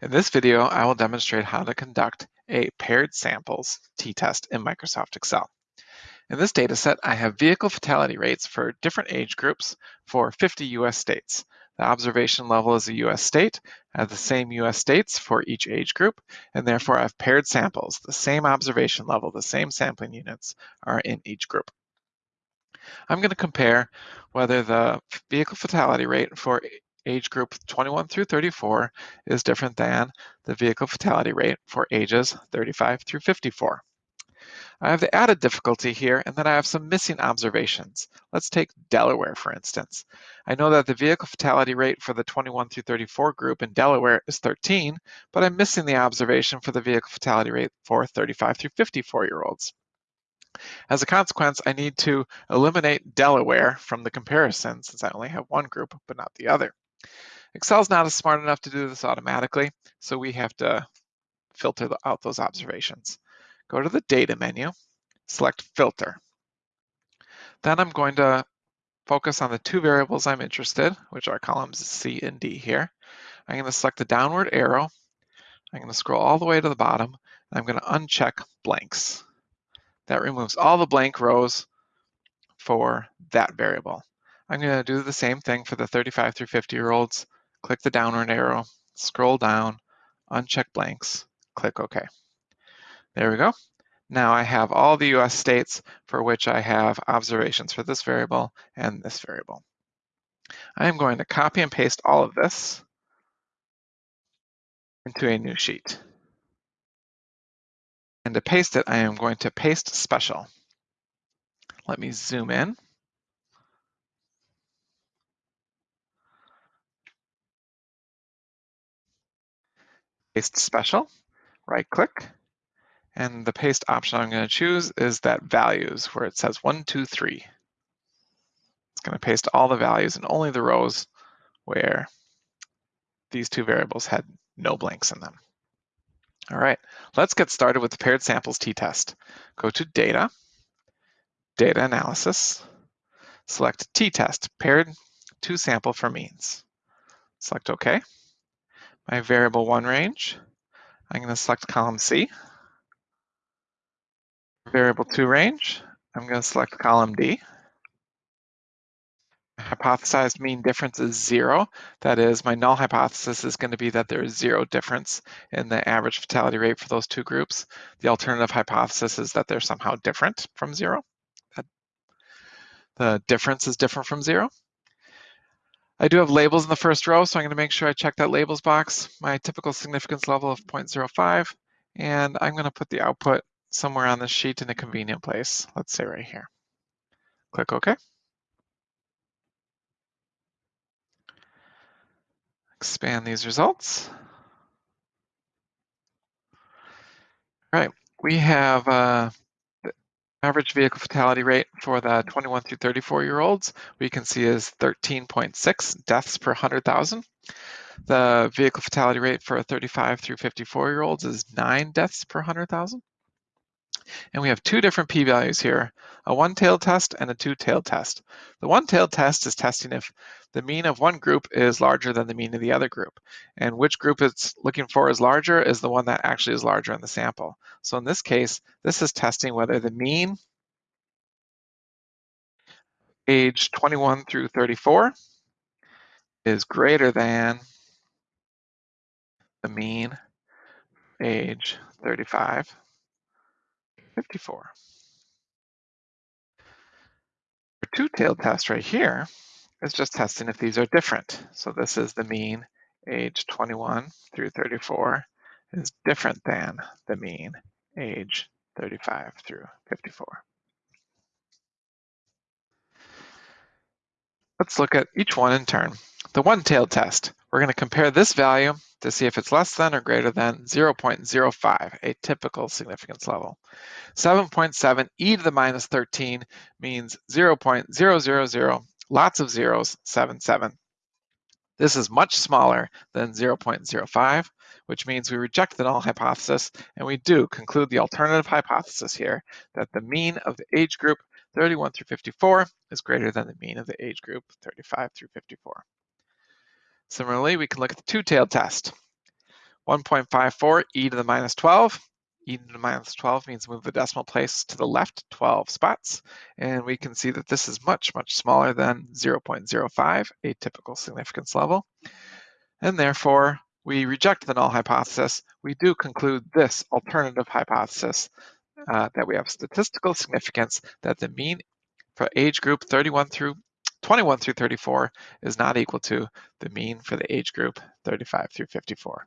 In this video, I will demonstrate how to conduct a paired samples t-test in Microsoft Excel. In this dataset, I have vehicle fatality rates for different age groups for 50 US states. The observation level is a US state, I have the same US states for each age group, and therefore I have paired samples. The same observation level, the same sampling units are in each group. I'm going to compare whether the vehicle fatality rate for age group 21 through 34 is different than the vehicle fatality rate for ages 35 through 54. I have the added difficulty here and then I have some missing observations. Let's take Delaware for instance. I know that the vehicle fatality rate for the 21 through 34 group in Delaware is 13, but I'm missing the observation for the vehicle fatality rate for 35 through 54 year olds. As a consequence, I need to eliminate Delaware from the comparison since I only have one group but not the other. Excel's not smart enough to do this automatically, so we have to filter out those observations. Go to the Data menu, select Filter. Then I'm going to focus on the two variables I'm interested, which are columns C and D here. I'm going to select the downward arrow. I'm going to scroll all the way to the bottom, and I'm going to uncheck blanks. That removes all the blank rows for that variable. I'm going to do the same thing for the 35 through 50 year olds. Click the downward arrow, scroll down, uncheck blanks, click OK. There we go. Now I have all the US states for which I have observations for this variable and this variable. I am going to copy and paste all of this into a new sheet. And to paste it, I am going to paste special. Let me zoom in. Paste special, right click, and the paste option I'm going to choose is that values where it says one, two, three. It's going to paste all the values and only the rows where these two variables had no blanks in them. All right, let's get started with the paired samples t-test. Go to Data, Data Analysis, select t-test, paired two sample for means. Select OK my variable one range. I'm going to select column C. Variable two range, I'm going to select column D. Hypothesized mean difference is zero. That is, my null hypothesis is going to be that there is zero difference in the average fatality rate for those two groups. The alternative hypothesis is that they're somehow different from zero. The difference is different from zero. I do have labels in the first row, so I'm going to make sure I check that labels box, my typical significance level of 0.05, and I'm going to put the output somewhere on the sheet in a convenient place. Let's say right here. Click OK. Expand these results. All right, we have uh, Average vehicle fatality rate for the 21 through 34 year olds, we can see is 13.6 deaths per 100,000. The vehicle fatality rate for 35 through 54 year olds is nine deaths per 100,000. And we have two different p-values here, a one-tailed test and a two-tailed test. The one-tailed test is testing if the mean of one group is larger than the mean of the other group. And which group it's looking for is larger is the one that actually is larger in the sample. So in this case, this is testing whether the mean age 21 through 34 is greater than the mean age 35 54. The two-tailed test right here is just testing if these are different. So this is the mean age 21 through 34 is different than the mean age 35 through 54. Let's look at each one in turn. The one-tailed test, we're going to compare this value to see if it's less than or greater than 0.05, a typical significance level. 7.7 e to the minus 13 means 0.000, lots of zeros, 77. This is much smaller than 0.05, which means we reject the null hypothesis, and we do conclude the alternative hypothesis here, that the mean of the age group 31 through 54 is greater than the mean of the age group 35 through 54. Similarly, we can look at the two-tailed test. 1.54 e to the minus 12. e to the minus 12 means move the decimal place to the left 12 spots. And we can see that this is much, much smaller than 0.05, a typical significance level. And therefore, we reject the null hypothesis. We do conclude this alternative hypothesis uh, that we have statistical significance that the mean for age group 31 through 21 through 34 is not equal to the mean for the age group 35 through 54.